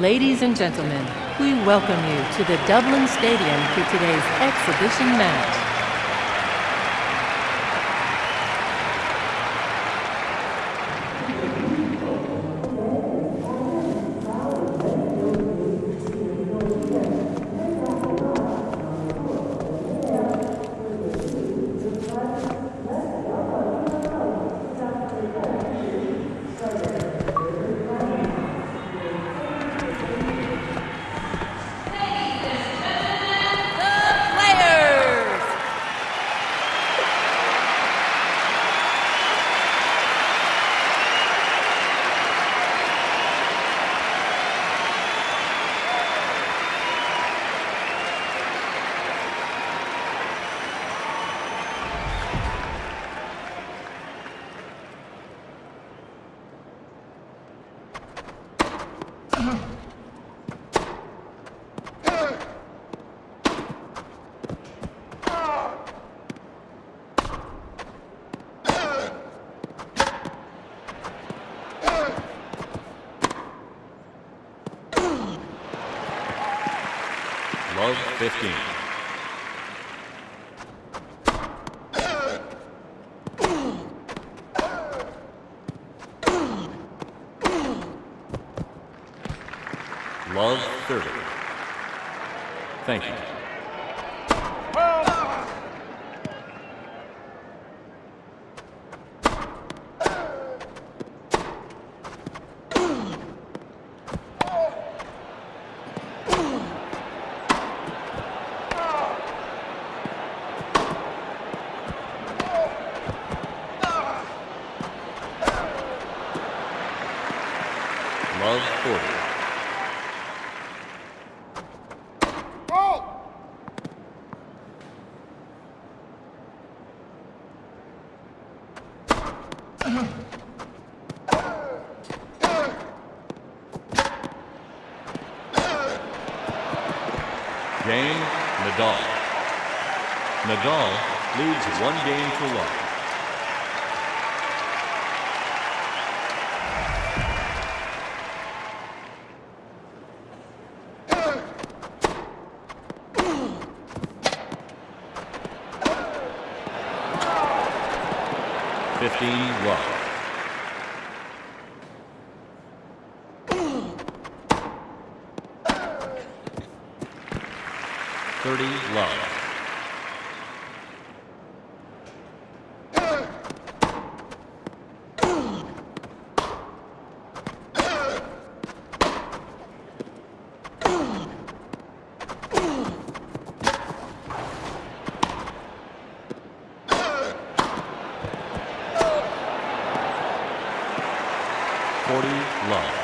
Ladies and gentlemen, we welcome you to the Dublin Stadium for today's exhibition match. Love 15. Love 30. Thank you. Love 40. Game, Nadal. Nadal leads one game to love. Fifteen love. Thirty love. Forty love.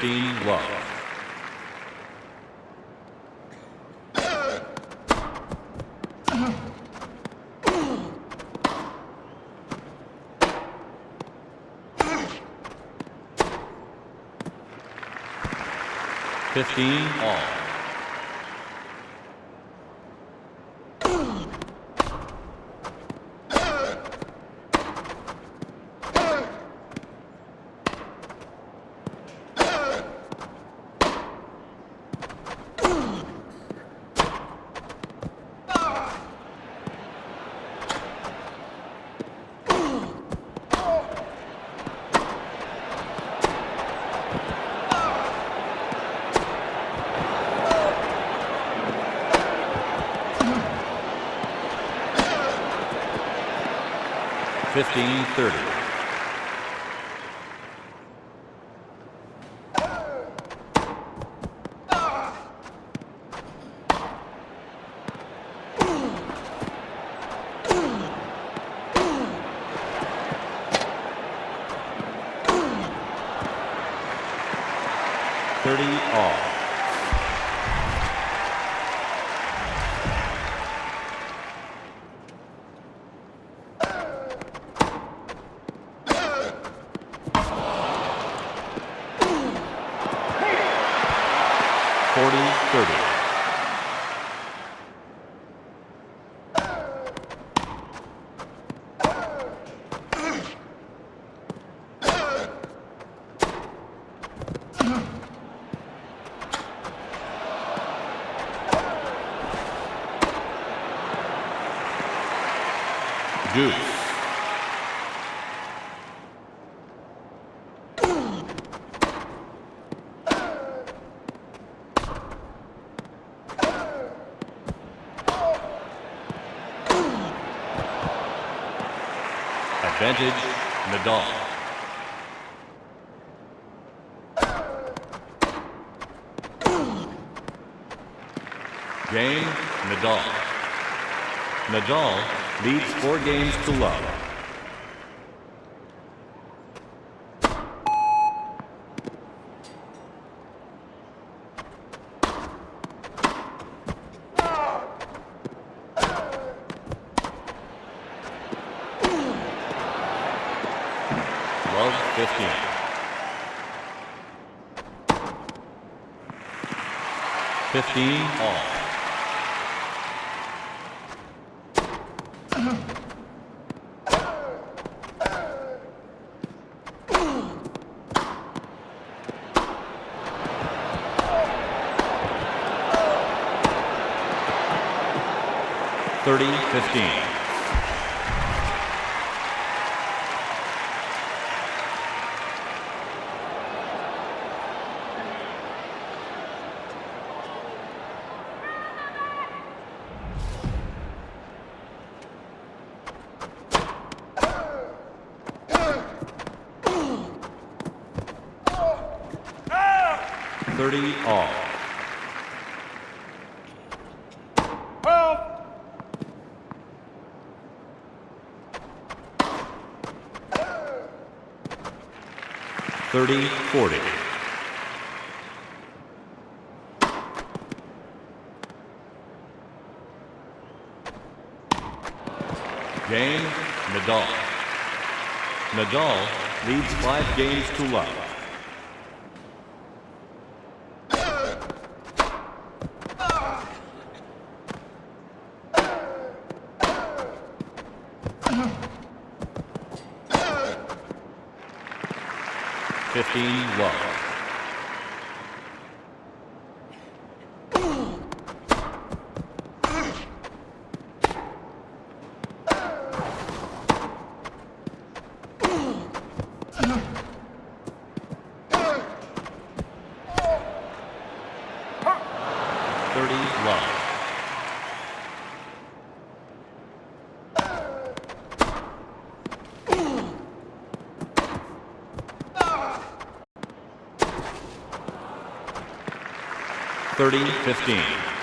15 love. Fifteen all. Advantage, Nadal. Game, Nadal. Nadal leads four games to love. 30-15. 30-40. Game, Nadal. Nadal leads five games to love. Uh-huh. Fifteen love. 30-15.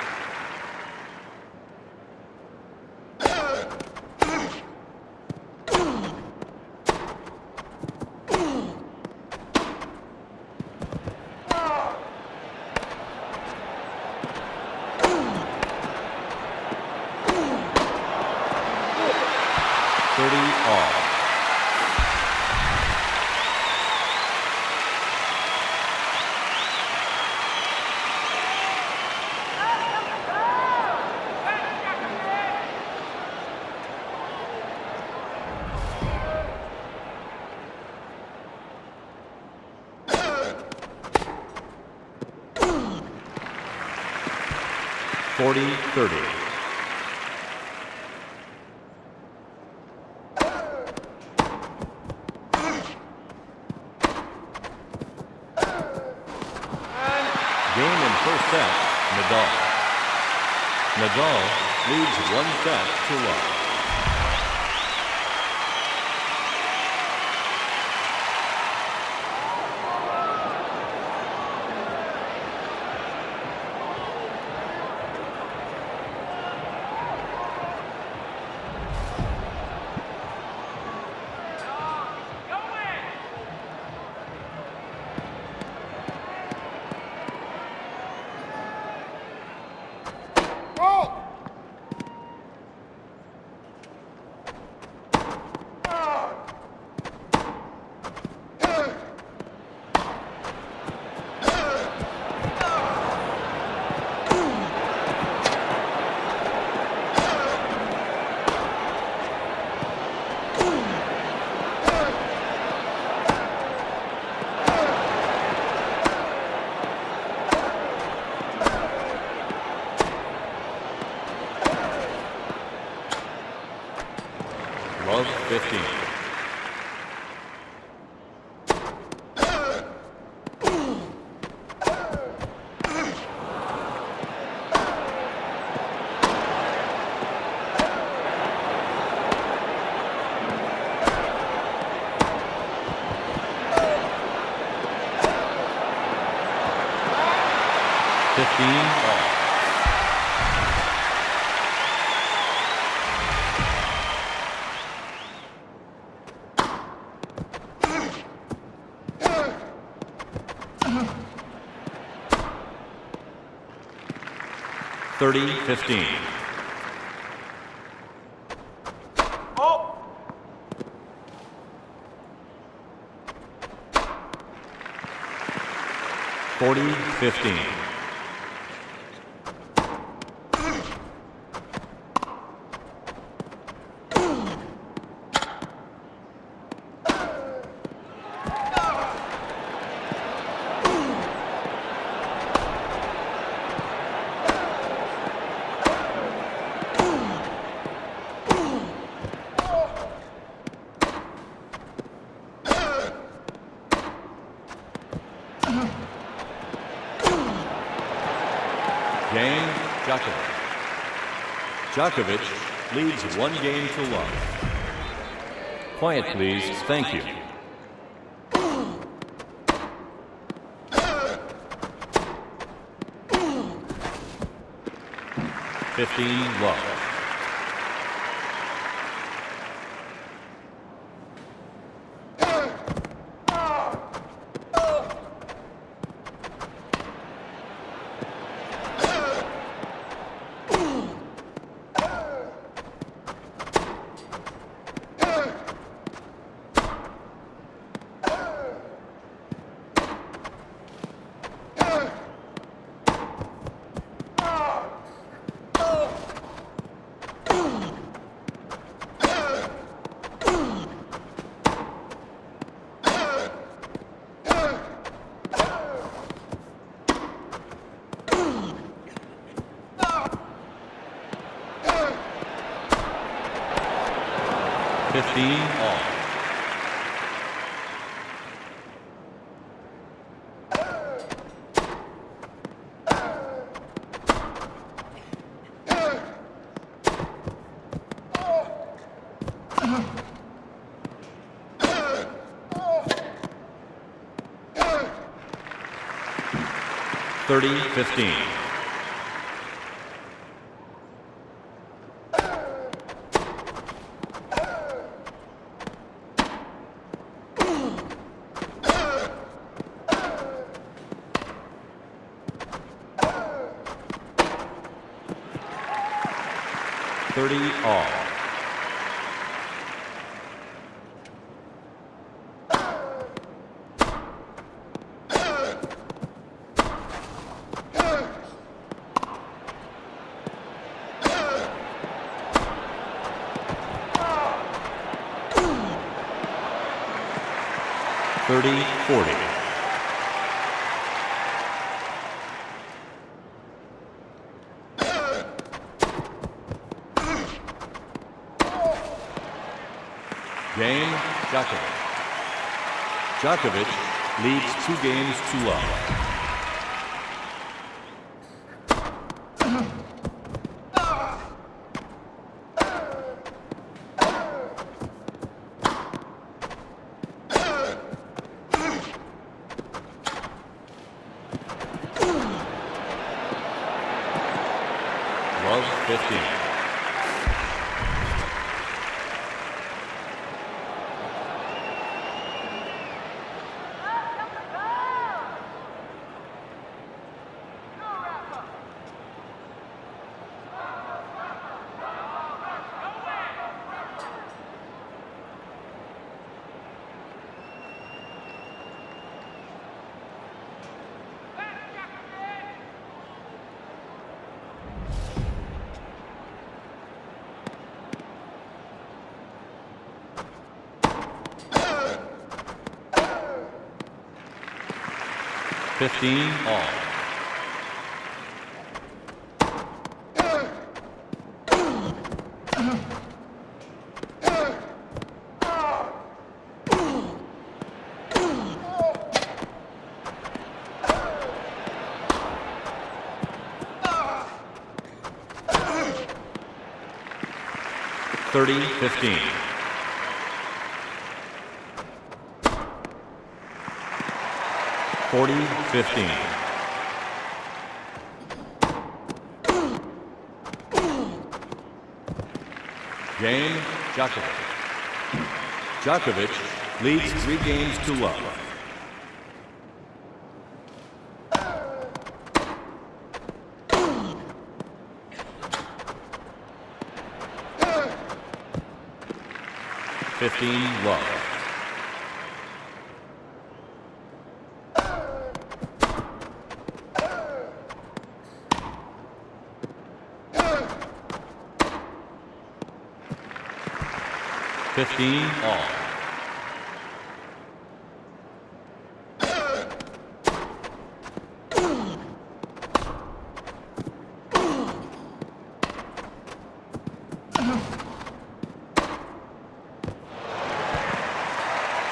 30. 15 balls. Thirty fifteen. Oh. Forty fifteen. Game, Djokovic. Djokovic leads one game to love. Quiet, please. Thank you. Fifteen, love. Fifteen, all. Thirty, fifteen. all. Thirty, forty. Djokovic. Djokovic leads two games to love. 15 all. Thirty fifteen. Forty fifteen. Game, Djokovic. Djokovic leads three games to love. Fifteen love. Fifteen all.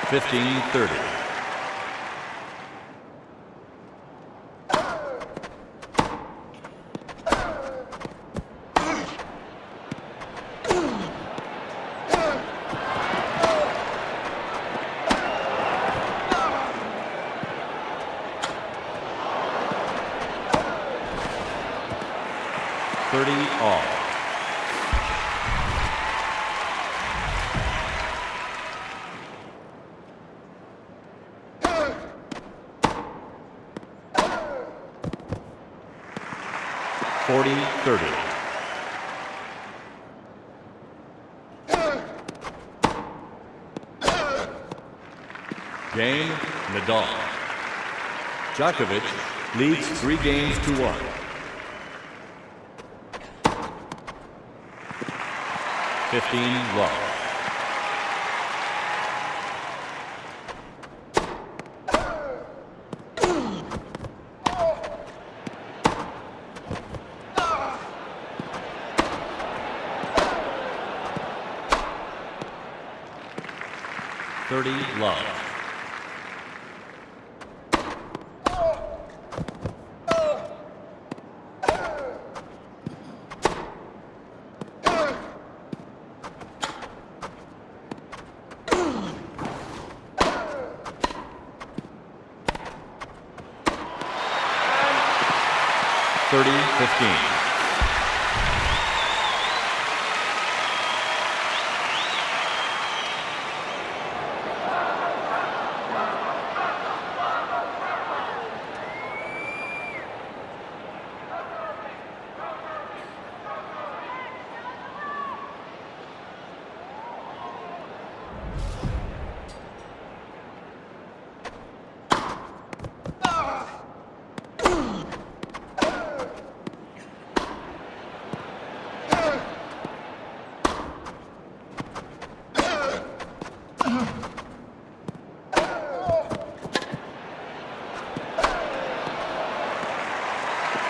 Fifteen. Thirty all. Forty thirty. Game, Nadal. Djokovic leads three games to one. Fifteen love. Thirty love.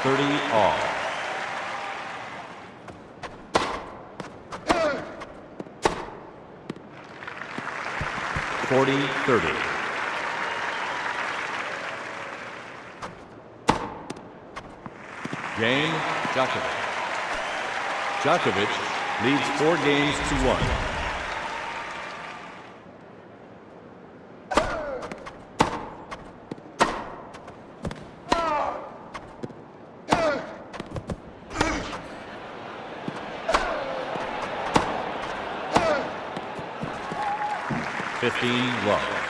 All. Forty thirty. Game Djokovic. Djokovic leads four games to one. Fifteen.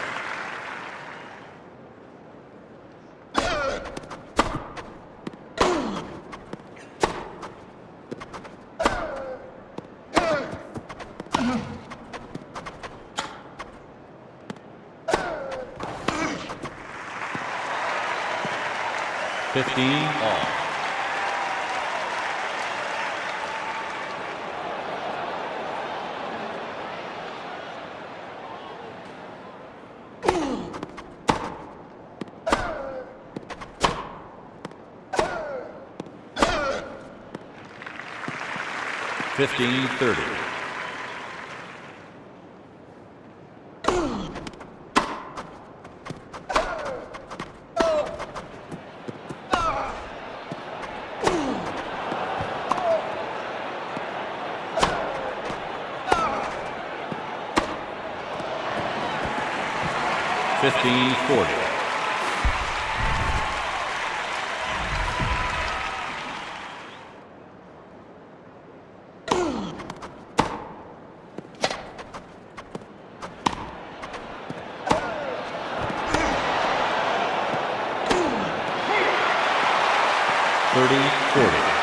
Fifteen all. Fifteen thirty. Fifteen forty. 30 40.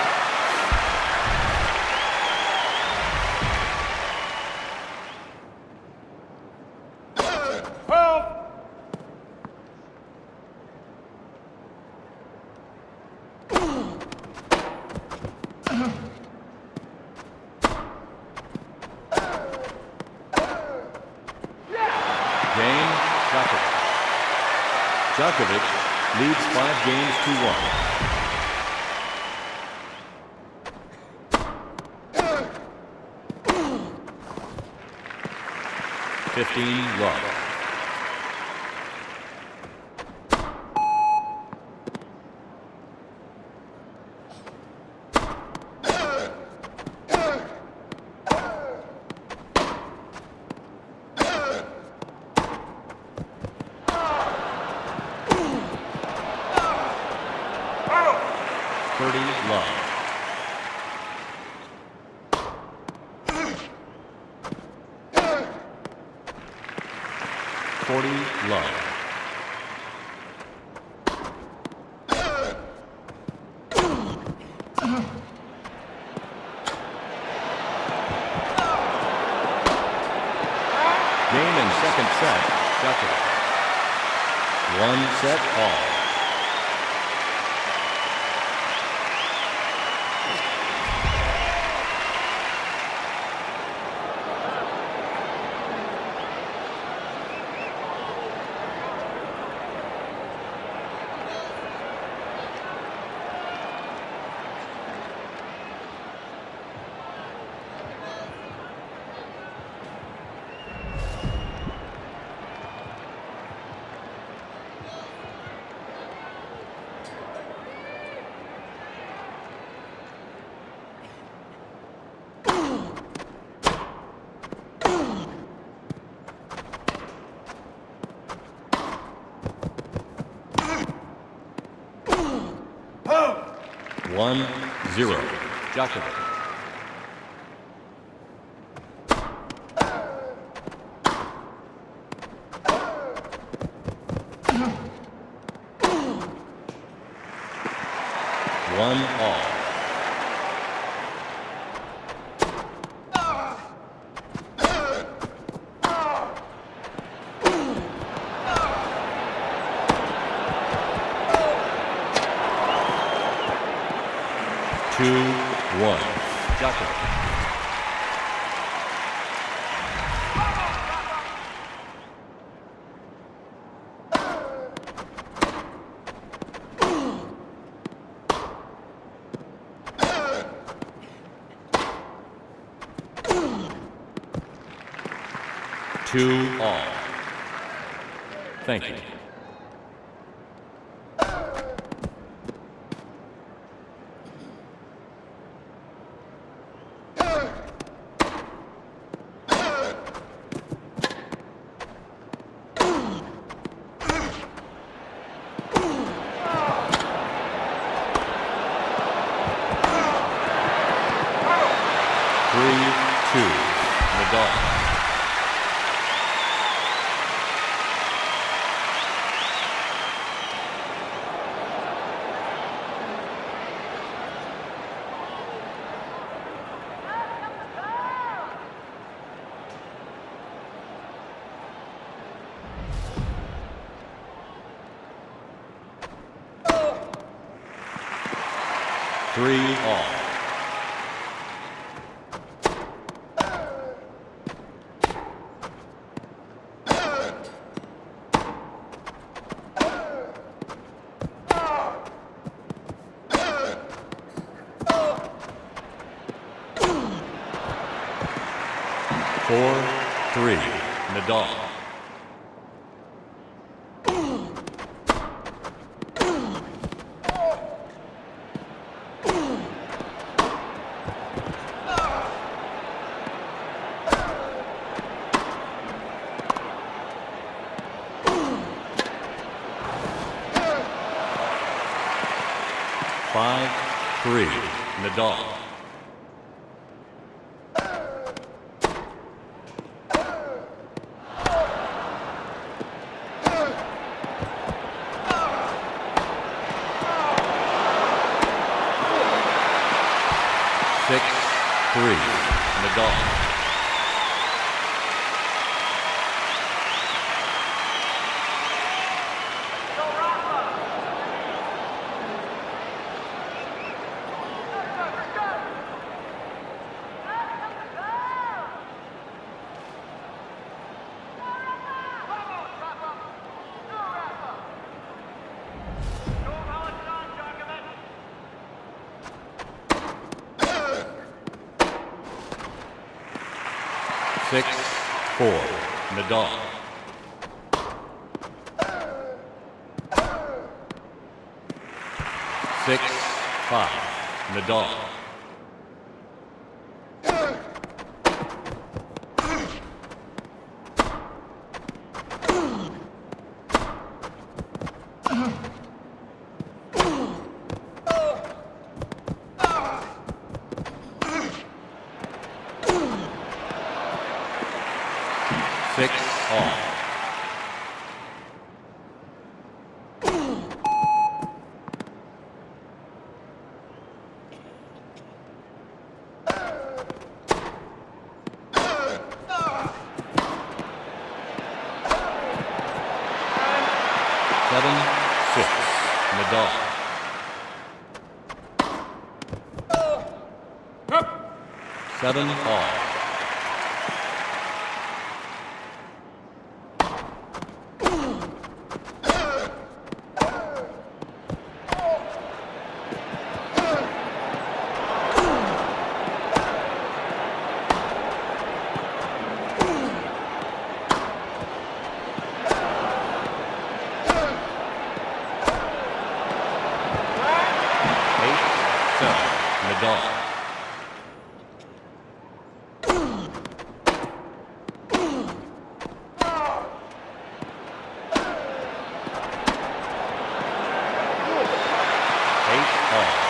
Thirty love. Forty love. Game and second set, Djokovic. One set all. One zero. Djokovic. to all. Thank, Thank you. you. three. dog. Kevin Hall. All right.